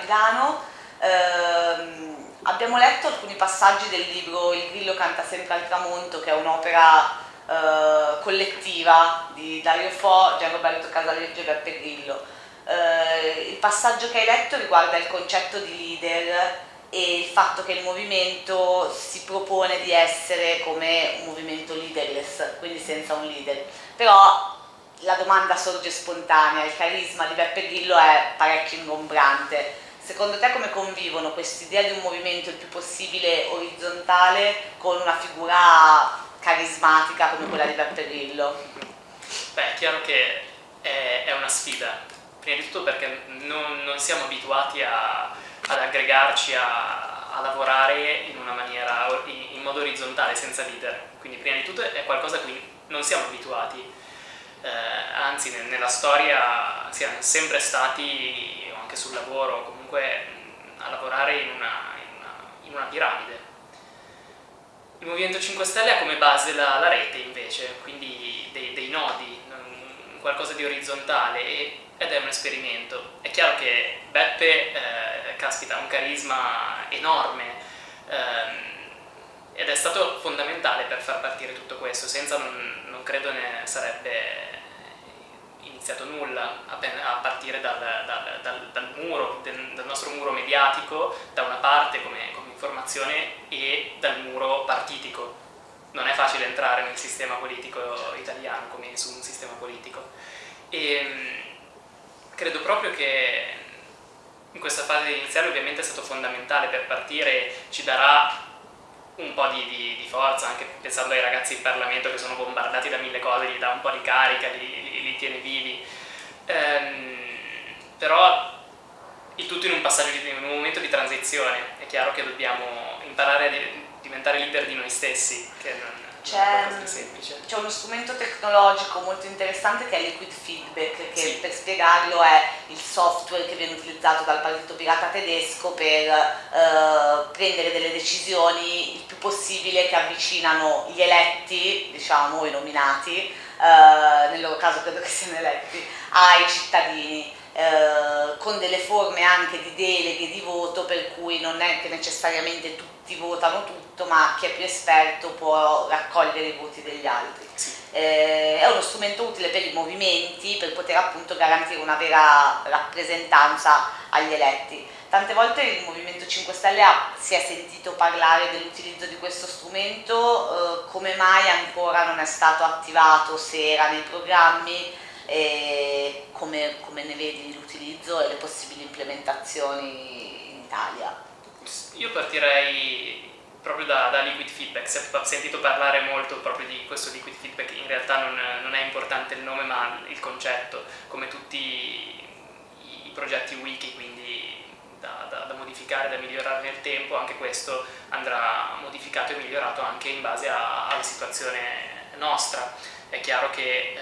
Milano. Eh, abbiamo letto alcuni passaggi del libro Il grillo canta sempre al tramonto, che è un'opera eh, collettiva di Dario Fo, Gianroberto Casaleggio e Beppe Grillo. Eh, il passaggio che hai letto riguarda il concetto di leader e il fatto che il movimento si propone di essere come un movimento leaderless, quindi senza un leader. Però la domanda sorge spontanea, il carisma di Beppe Grillo è parecchio ingombrante. Secondo te come convivono quest'idea di un movimento il più possibile orizzontale con una figura carismatica come quella di Beppe Grillo? Beh, è chiaro che è, è una sfida, prima di tutto perché non, non siamo abituati a, ad aggregarci a, a, lavorare in una maniera, in, in modo orizzontale, senza leader. Quindi prima di tutto è qualcosa a cui non siamo abituati eh, anzi nella storia siamo sempre stati, anche sul lavoro, comunque a lavorare in una, in una, in una piramide. Il Movimento 5 Stelle ha come base la, la rete invece, quindi dei, dei, nodi, qualcosa di orizzontale ed è un esperimento. È chiaro che Beppe, eh, caspita, ha un carisma enorme ehm, ed è stato fondamentale per far partire tutto questo, senza non, non credo ne sarebbe iniziato nulla a, partire dal, dal, dal, dal muro, dal nostro muro mediatico, da una parte come, come informazione e dal muro partitico. Non è facile entrare nel sistema politico italiano come su un sistema politico. E ehm, credo proprio che in questa fase iniziale ovviamente è stato fondamentale per partire, ci darà un po' di, di, di, forza, anche pensando ai ragazzi in Parlamento che sono bombardati da mille cose, gli dà un po' di carica, li, li, li tiene vivi. Ehm, però il tutto in un passaggio, in un momento di transizione, è chiaro che dobbiamo imparare a diventare leader di noi stessi, che non, c'è uno strumento tecnologico molto interessante che è Liquid Feedback, che sì. per spiegarlo è il software che viene utilizzato dal partito pirata tedesco per eh, prendere delle decisioni il più possibile che avvicinano gli eletti, diciamo i nominati, eh, nel loro caso credo che siano eletti, ai cittadini. Eh, con delle forme anche di deleghe di voto per cui non è che necessariamente tutti votano tutto ma chi è più esperto può raccogliere i voti degli altri. Eh, è uno strumento utile per i movimenti per poter appunto garantire una vera rappresentanza agli eletti. Tante volte il Movimento 5 Stelle ha, si è sentito parlare dell'utilizzo di questo strumento, eh, come mai ancora non è stato attivato, se era nei programmi, e come, come ne vedi l'utilizzo e le possibili implementazioni in Italia? Io partirei proprio da, da, liquid feedback, si è sentito parlare molto proprio di questo liquid feedback, in realtà non, non è importante il nome ma il concetto, come tutti i progetti wiki, quindi da, da, da, modificare, da migliorare nel tempo, anche questo andrà modificato e migliorato anche in base a, alla situazione nostra. È chiaro che eh,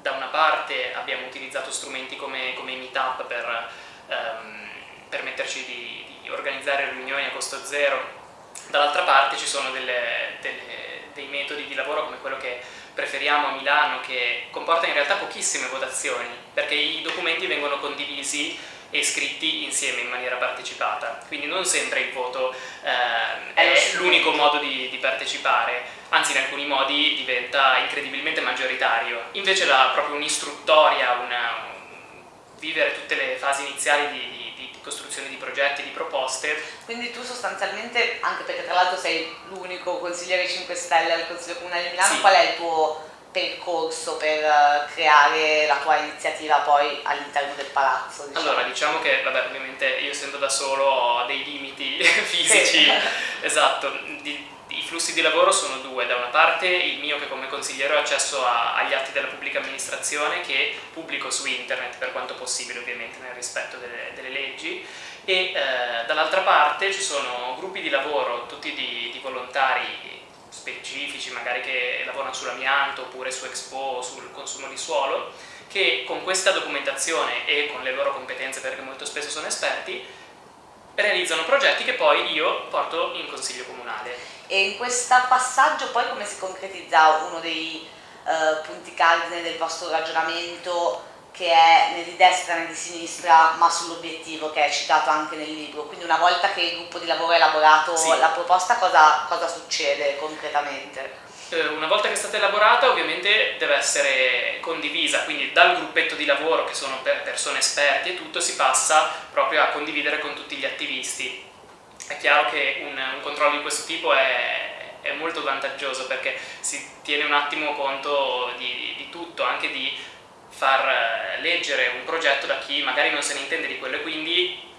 da una parte abbiamo utilizzato strumenti come, come Meetup per ehm, permetterci di, di, organizzare riunioni a costo zero, dall'altra parte ci sono delle, delle, dei metodi di lavoro come quello che preferiamo a Milano che comporta in realtà pochissime votazioni perché i documenti vengono condivisi e scritti insieme in maniera partecipata, quindi non sempre il voto eh, è l'unico modo di, di, partecipare, anzi in alcuni modi diventa incredibilmente maggioritario. Invece la, proprio un'istruttoria, una, vivere tutte le fasi iniziali di, di, di, costruzione di progetti, di proposte. Quindi tu sostanzialmente, anche perché tra l'altro sei l'unico consigliere 5 Stelle al Consiglio Comunale di Milano, sì. qual è il tuo percorso per eh, creare la tua iniziativa poi all'interno del palazzo? Diciamo. Allora, diciamo che, vabbè, ovviamente io essendo da solo ho dei limiti fisici, sì. esatto, di, i flussi di lavoro sono due, da una parte il mio che come consigliere ho accesso a, agli atti della pubblica amministrazione che pubblico su internet per quanto possibile ovviamente nel rispetto delle, delle leggi e eh, dall'altra parte ci sono gruppi di lavoro tutti di, di volontari specifici, magari che lavorano sull'amianto oppure su Expo, sul consumo di suolo, che con questa documentazione e con le loro competenze, perché molto spesso sono esperti, realizzano progetti che poi io porto in consiglio comunale. E in questo passaggio poi come si concretizza uno dei eh, punti cardine del vostro ragionamento che è né di destra né di sinistra, ma sull'obiettivo che è citato anche nel libro. Quindi una volta che il gruppo di lavoro ha elaborato Sì. la proposta, cosa, cosa succede concretamente? Eh, Una volta che è stata elaborata ovviamente deve essere condivisa, quindi dal gruppetto di lavoro che sono per persone esperti e tutto si passa proprio a condividere con tutti gli attivisti. È chiaro che un, un controllo di questo tipo è, è molto vantaggioso perché si tiene un attimo conto di, di tutto, anche di far eh, leggere un progetto da chi magari non se ne intende di quello e quindi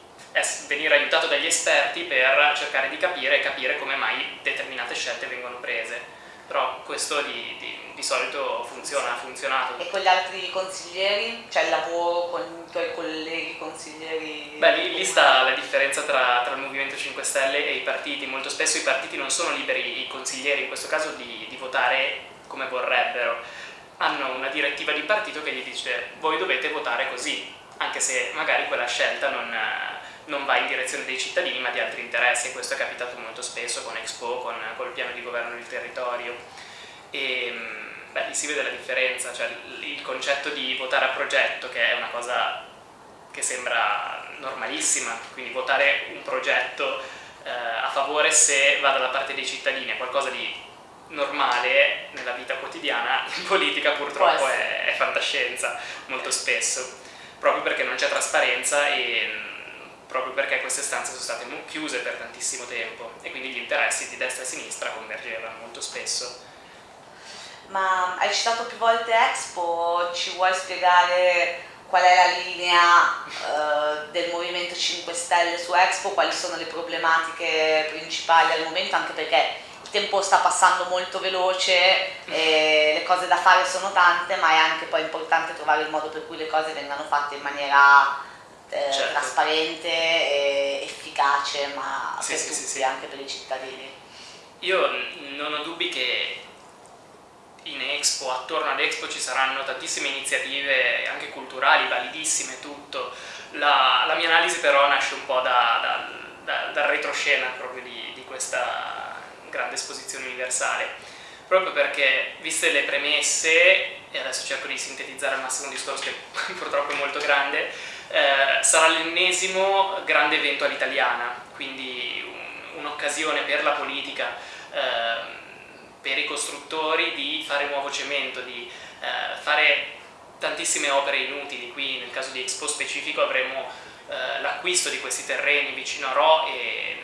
venire aiutato dagli esperti per cercare di capire e capire come mai determinate scelte vengono prese. Però questo di, di- di solito funziona, ha funzionato. E con gli altri consiglieri? Cioè il lavoro con i tuoi colleghi consiglieri? Beh, lì, lì sta la differenza tra, tra il Movimento 5 Stelle e i partiti. Molto spesso i partiti non sono liberi, i consiglieri in questo caso, di, di votare come vorrebbero. Hanno una direttiva di partito che gli dice voi dovete votare così, anche se magari quella scelta non, eh, non va in direzione dei cittadini ma di altri interessi e questo è capitato molto spesso con Expo, con, col piano di governo del territorio. E mh, beh, lì si vede la differenza, cioè il, il concetto di votare a progetto, che è una cosa che sembra normalissima, quindi votare un progetto eh, a favore se va dalla parte dei cittadini è qualcosa di normale nella vita quotidiana, in politica purtroppo è, è fantascienza molto spesso, proprio perché non c'è trasparenza e proprio perché queste stanze sono state chiuse per tantissimo tempo e quindi gli interessi di destra e sinistra convergevano molto spesso. Ma hai citato più volte Expo, ci vuoi spiegare qual è la linea eh, del Movimento 5 Stelle su Expo, quali sono le problematiche principali al momento, anche perché tempo sta passando molto veloce, e le cose da fare sono tante, ma è anche poi importante trovare il modo per cui le cose vengano fatte in maniera eh, Certo. trasparente e efficace, ma Sì, per sì, tutti, sì. anche per i cittadini. Io non ho dubbi che in Expo, attorno ad Expo ci saranno tantissime iniziative anche culturali, validissime, tutto. La, la mia analisi però nasce un po' da- da- da- dal retroscena proprio di, di questa grande esposizione universale, proprio perché viste le premesse, e adesso cerco di sintetizzare al massimo un discorso che purtroppo è molto grande, eh, sarà l'ennesimo grande evento all'italiana, quindi un- un'occasione per la politica, ehm, per i costruttori di fare nuovo cemento, di eh, fare tantissime opere inutili. Qui nel caso di Expo specifico avremo eh, l'acquisto di questi terreni vicino a Ro e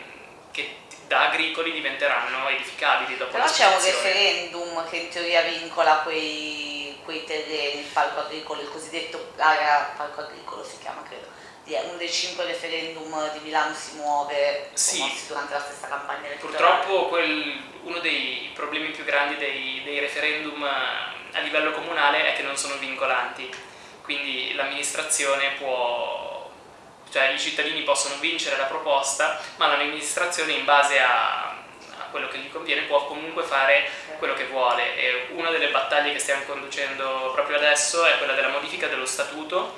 che da agricoli diventeranno edificabili dopo Però c'è un l'esposizione. referendum che in teoria vincola quei, quei terreni, il parco agricolo, il cosiddetto area parco agricolo si chiama credo, uno dei cinque referendum di Milano si muove Sì. durante la stessa campagna elettorale. Purtroppo quel- uno dei problemi più grandi dei, dei referendum eh, a livello comunale è che non sono vincolanti, quindi l'amministrazione può, cioè i cittadini possono vincere la proposta, ma l'amministrazione in base a, a quello che gli conviene può comunque fare quello che vuole e una delle battaglie che stiamo conducendo proprio adesso è quella della modifica dello statuto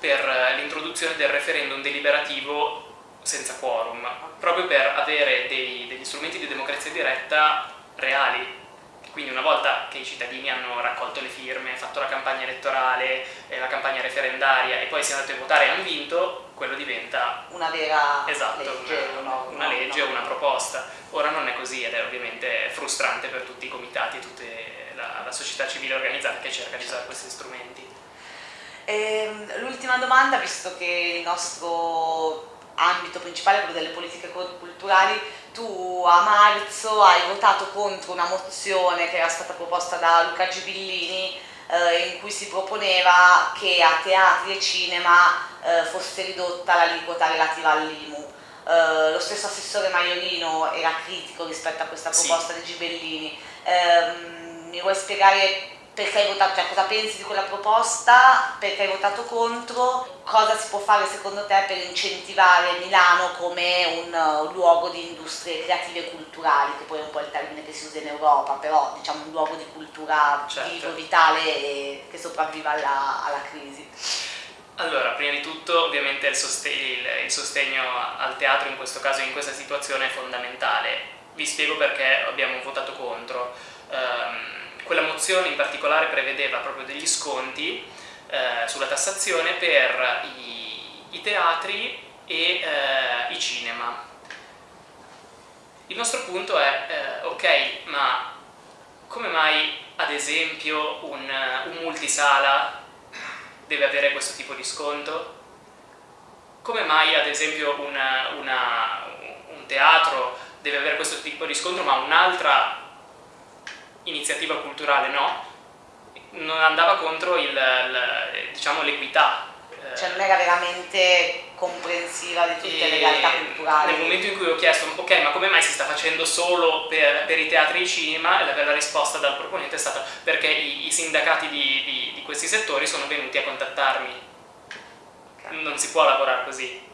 per eh, l'introduzione del referendum deliberativo senza quorum, proprio per avere dei- degli strumenti di democrazia diretta reali. Quindi una volta che i cittadini hanno raccolto le firme, fatto la campagna elettorale, eh, la campagna referendaria e poi si è andato a votare e hanno vinto, quello diventa Una vera esatto, legge, una, no, una no, legge no. una proposta. Ora non è così ed è ovviamente frustrante per tutti i comitati e tutta la, la società civile organizzata che cerca di usare questi strumenti. Ehm, L'ultima domanda, visto che il nostro ambito principale è quello delle politiche cul- culturali, tu a marzo hai votato contro una mozione che era stata proposta da Luca Gibillini eh, in cui si proponeva che a teatri e cinema eh, fosse ridotta l'aliquota relativa all'IMU. Eh, lo stesso assessore Maiorino era critico rispetto a questa Sì. proposta di Gibellini. Ehm, mi vuoi spiegare perché hai votato, cioè cosa pensi di quella proposta, perché hai votato contro, cosa si può fare secondo te per incentivare Milano come un, luogo di industrie creative e culturali, che poi è un po' il termine che si usa in Europa, però diciamo un luogo di cultura Certo. vivo, vitale e che sopravviva alla, alla crisi. Allora, prima di tutto ovviamente il, soste- il- sostegno al teatro in questo caso, in questa situazione è fondamentale. Vi spiego perché abbiamo votato contro. Ehm, quella mozione in particolare prevedeva proprio degli sconti eh, sulla tassazione per i, i teatri e eh, i cinema. Il nostro punto è, eh, ok, ma come mai ad esempio un, un multisala deve avere questo tipo di sconto? Come mai ad esempio una, una, un teatro deve avere questo tipo di sconto ma un'altra iniziativa culturale no? Non andava contro l'equità. Diciamo, cioè non era veramente comprensiva di tutte le realtà culturali. Nel momento in cui ho chiesto, ok, ma come mai si sta facendo solo per, per i teatri e i cinema? La, la risposta dal proponente è stata perché i, i sindacati di, di, di, questi settori sono venuti a contattarmi. Okay. Non si può lavorare così.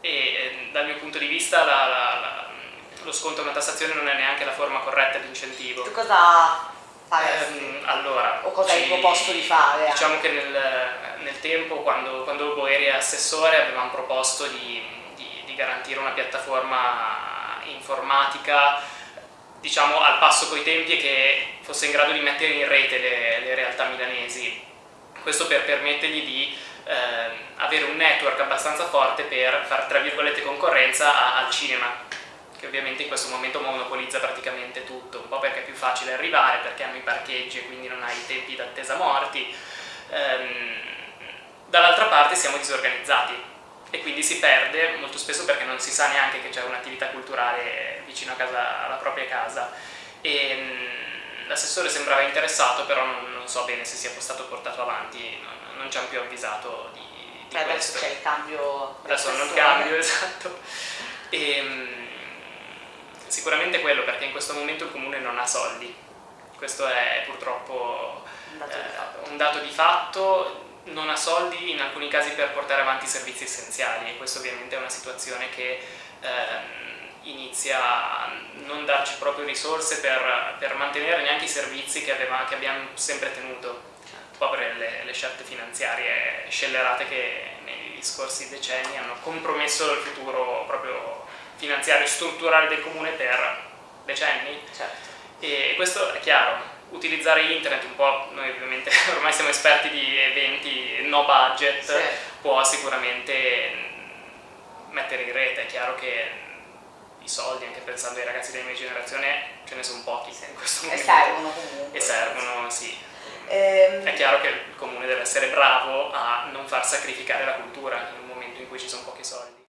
E eh, dal mio punto di vista la, la, lo sconto a una tassazione non è neanche la forma corretta di incentivo. Tu cosa faresti? Eh, allora, o cosa hai proposto di fare? Diciamo che nel, nel, tempo, quando, quando Boeri era assessore, avevamo proposto di, di, di garantire una piattaforma informatica diciamo al passo coi tempi e che fosse in grado di mettere in rete le, le realtà milanesi. Questo per permettergli di eh, avere un network abbastanza forte per fare tra virgolette concorrenza a, al cinema che ovviamente in questo momento monopolizza praticamente tutto, un po' perché è più facile arrivare, perché hanno i parcheggi e quindi non hai i tempi d'attesa morti, ehm, dall'altra parte siamo disorganizzati e quindi si perde molto spesso perché non si sa neanche che c'è un'attività culturale vicino a casa, alla propria casa. Ehm, l'assessore sembrava interessato, però non, non, so bene se sia stato portato avanti, non, non ci hanno più avvisato di, di Beh, adesso c'è il cambio adesso il cambio esatto. E, ehm, Sicuramente quello perché in questo momento il comune non ha soldi, questo è purtroppo un dato, eh, un dato di fatto, non ha soldi in alcuni casi per portare avanti i servizi essenziali e questa ovviamente è una situazione che eh, inizia a non darci proprio risorse per, per mantenere neanche i servizi che, aveva, che, abbiamo sempre tenuto, un po' per le, le scelte finanziarie scellerate che negli scorsi decenni hanno compromesso il futuro proprio finanziario strutturale del comune per decenni. Certo. E questo è chiaro, utilizzare internet un po', noi ovviamente ormai siamo esperti di eventi no budget, sì. può sicuramente mettere in rete, è chiaro che i soldi, anche pensando ai ragazzi della mia generazione, ce ne sono pochi in questo momento. E servono comunque. E servono, sì. Ehm... È chiaro che il comune deve essere bravo a non far sacrificare la cultura in un momento in cui ci sono pochi soldi.